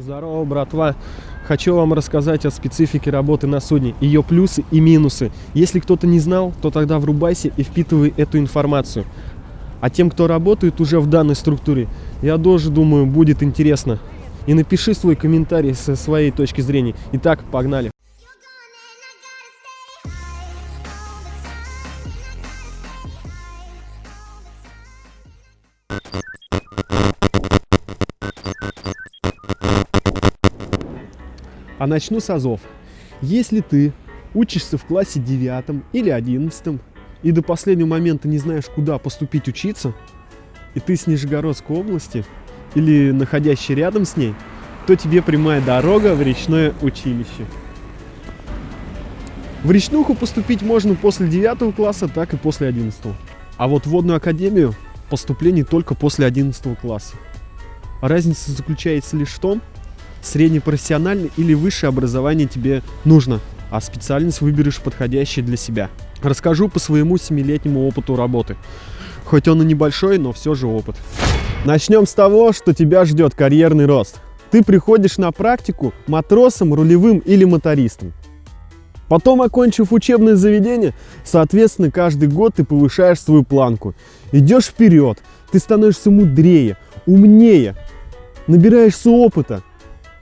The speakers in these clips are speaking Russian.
Здорово, братва! Хочу вам рассказать о специфике работы на судне, ее плюсы и минусы. Если кто-то не знал, то тогда врубайся и впитывай эту информацию. А тем, кто работает уже в данной структуре, я тоже думаю, будет интересно. И напиши свой комментарий со своей точки зрения. Итак, погнали! А начну с азов. Если ты учишься в классе 9 или 11 и до последнего момента не знаешь, куда поступить учиться, и ты с Нижегородской области или находящий рядом с ней, то тебе прямая дорога в речное училище. В речнуху поступить можно после 9 класса, так и после 11. А вот в водную академию поступление только после 11 класса. Разница заключается лишь в том, среднепрофессиональное или высшее образование тебе нужно, а специальность выберешь подходящую для себя. Расскажу по своему семилетнему опыту работы. Хоть он и небольшой, но все же опыт. Начнем с того, что тебя ждет карьерный рост. Ты приходишь на практику матросом, рулевым или мотористом. Потом, окончив учебное заведение, соответственно, каждый год ты повышаешь свою планку. Идешь вперед, ты становишься мудрее, умнее, набираешься опыта,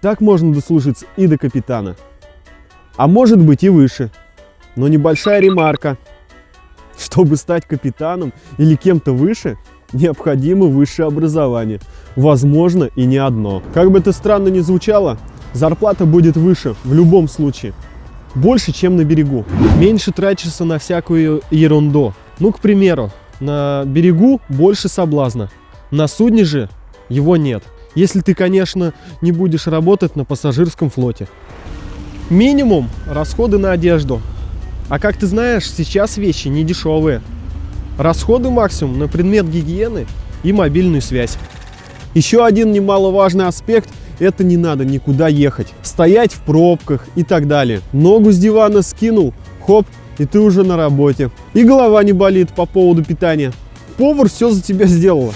так можно дослужиться и до капитана. А может быть и выше. Но небольшая ремарка. Чтобы стать капитаном или кем-то выше, необходимо высшее образование. Возможно и не одно. Как бы это странно ни звучало, зарплата будет выше в любом случае. Больше, чем на берегу. Меньше тратишься на всякую ерунду. Ну, к примеру, на берегу больше соблазна. На судне же его нет. Если ты, конечно, не будешь работать на пассажирском флоте. Минимум расходы на одежду. А как ты знаешь, сейчас вещи не дешевые. Расходы максимум на предмет гигиены и мобильную связь. Еще один немаловажный аспект – это не надо никуда ехать, стоять в пробках и так далее. Ногу с дивана скинул, хоп, и ты уже на работе. И голова не болит по поводу питания. Повар все за тебя сделал.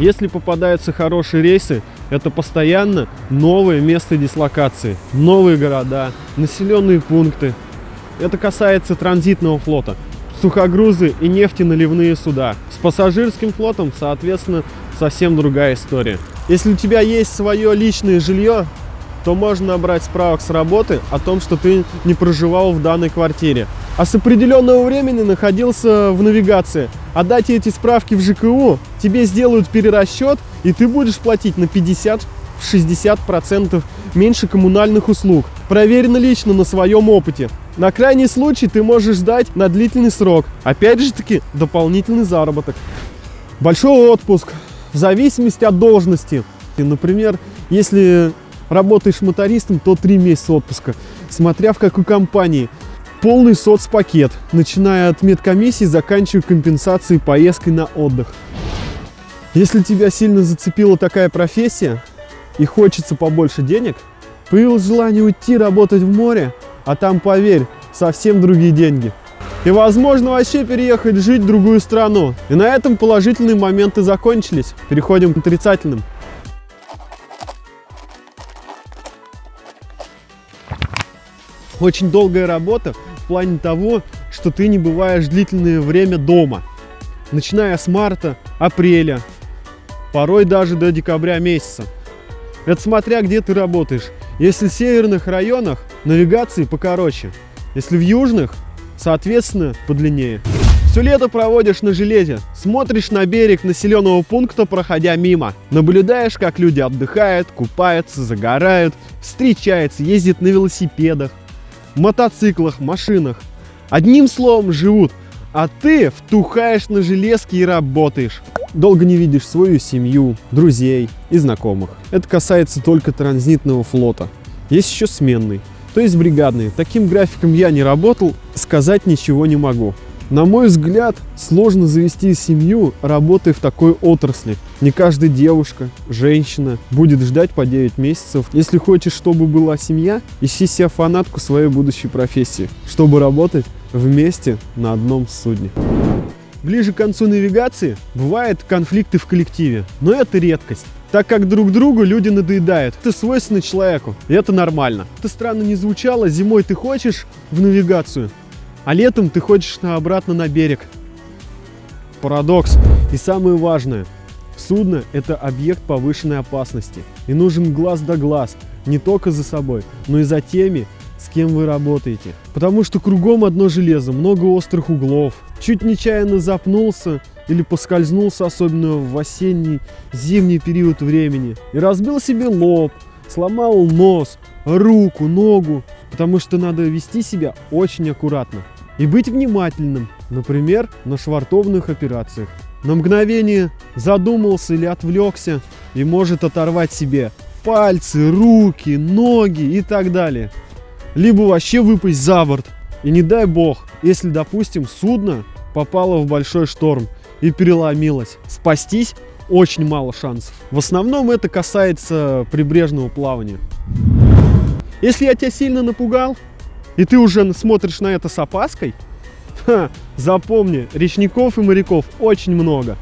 Если попадаются хорошие рейсы, это постоянно новые места дислокации, новые города, населенные пункты. Это касается транзитного флота, сухогрузы и нефтеналивные суда. С пассажирским флотом, соответственно, совсем другая история. Если у тебя есть свое личное жилье, то можно набрать справок с работы о том, что ты не проживал в данной квартире. А с определенного времени находился в навигации. Отдать эти справки в ЖКУ, тебе сделают перерасчет, и ты будешь платить на 50-60% меньше коммунальных услуг. Проверено лично на своем опыте. На крайний случай ты можешь ждать на длительный срок. Опять же таки, дополнительный заработок. Большой отпуск. В зависимости от должности. Например, если работаешь мотористом, то 3 месяца отпуска. Смотря в какой компании. Полный соцпакет, начиная от медкомиссии, заканчивая компенсацией поездкой на отдых. Если тебя сильно зацепила такая профессия и хочется побольше денег, появилось желание уйти работать в море, а там, поверь, совсем другие деньги. И, возможно, вообще переехать жить в другую страну. И на этом положительные моменты закончились. Переходим к отрицательным. Очень долгая работа в плане того, что ты не бываешь длительное время дома. Начиная с марта, апреля, порой даже до декабря месяца. Это смотря где ты работаешь. Если в северных районах навигации покороче, если в южных, соответственно, подлиннее. Все лето проводишь на железе, смотришь на берег населенного пункта, проходя мимо. Наблюдаешь, как люди отдыхают, купаются, загорают, встречаются, ездят на велосипедах, мотоциклах, машинах. Одним словом, живут. А ты втухаешь на железке и работаешь долго не видишь свою семью, друзей и знакомых. Это касается только транзитного флота. Есть еще сменный, то есть бригадный. Таким графиком я не работал, сказать ничего не могу. На мой взгляд, сложно завести семью, работая в такой отрасли. Не каждая девушка, женщина будет ждать по 9 месяцев. Если хочешь, чтобы была семья, ищи себе фанатку своей будущей профессии, чтобы работать вместе на одном судне. ближе к концу навигации бывают конфликты в коллективе, но это редкость. Так как друг другу люди надоедают. Это свойственно человеку, и это нормально. Это странно не звучало, зимой ты хочешь в навигацию, а летом ты хочешь на обратно на берег. Парадокс. И самое важное, судно – это объект повышенной опасности. И нужен глаз да глаз, не только за собой, но и за теми, с кем вы работаете. Потому что кругом одно железо, много острых углов. Чуть нечаянно запнулся или поскользнулся, особенно в осенний, зимний период времени, и разбил себе лоб, сломал нос, руку, ногу, потому что надо вести себя очень аккуратно и быть внимательным, например, на швартовных операциях. На мгновение задумался или отвлекся и может оторвать себе пальцы, руки, ноги и так далее либо вообще выпасть за борт. И не дай бог, если, допустим, судно попало в большой шторм и переломилось, спастись очень мало шансов. В основном это касается прибрежного плавания. Если я тебя сильно напугал, и ты уже смотришь на это с опаской, ха, запомни, речников и моряков очень много.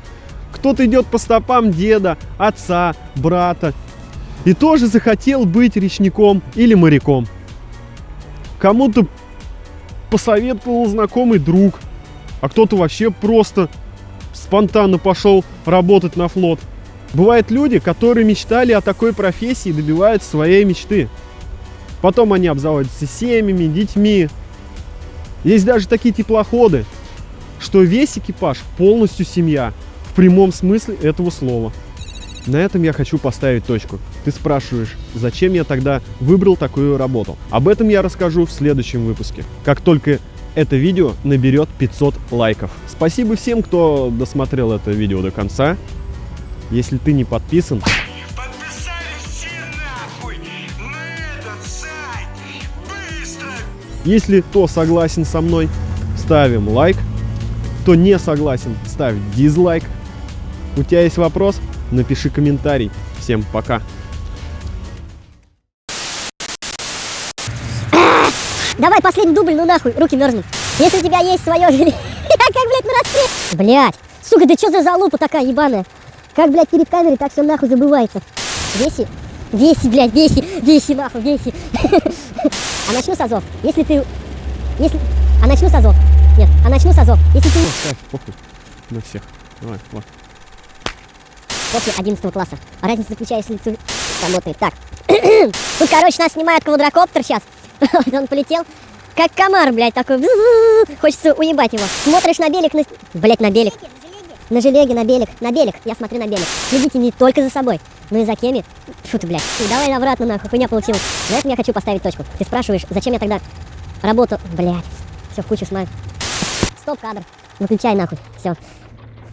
Кто-то идет по стопам деда, отца, брата, и тоже захотел быть речником или моряком. Кому-то посоветовал знакомый друг, а кто-то вообще просто спонтанно пошел работать на флот. Бывают люди, которые мечтали о такой профессии и добиваются своей мечты. Потом они обзаводятся семьями, детьми. Есть даже такие теплоходы, что весь экипаж полностью семья, в прямом смысле этого слова. На этом я хочу поставить точку. Ты спрашиваешь, зачем я тогда выбрал такую работу? Об этом я расскажу в следующем выпуске. Как только это видео наберет 500 лайков. Спасибо всем, кто досмотрел это видео до конца. Если ты не подписан, Если кто согласен со мной, ставим лайк. Кто не согласен, ставь дизлайк. У тебя есть вопрос? напиши комментарий. Всем пока. Давай последний дубль, ну нахуй, руки мерзнут. Если у тебя есть свое желе... как, блядь, на расстрел... Блядь, сука, да что за залупа такая ебаная? Как, блядь, перед камерой так все нахуй забывается. Веси, веси, блядь, веси, веси нахуй, веси. а начну с азов. Если ты... Если... А начну с азов. Нет, а начну с азов. Если ты... Оставь, похуй. На всех. Давай, вот после 11 класса. Разница заключается, если ты работает. Так. Тут, короче, нас снимает квадрокоптер сейчас. Он полетел. Как комар, блядь, такой. Хочется уебать его. Смотришь на берег, на... Блядь, на берег. На желеге, на берег, на берег. Я смотрю на берег. Следите не только за собой, но и за кеми. Фу ты, блядь. Давай обратно, нахуй, хуйня получилась. На этом я хочу поставить точку. Ты спрашиваешь, зачем я тогда работу... Блядь. Все, в кучу снимаю. Стоп, кадр. Выключай, нахуй. Все.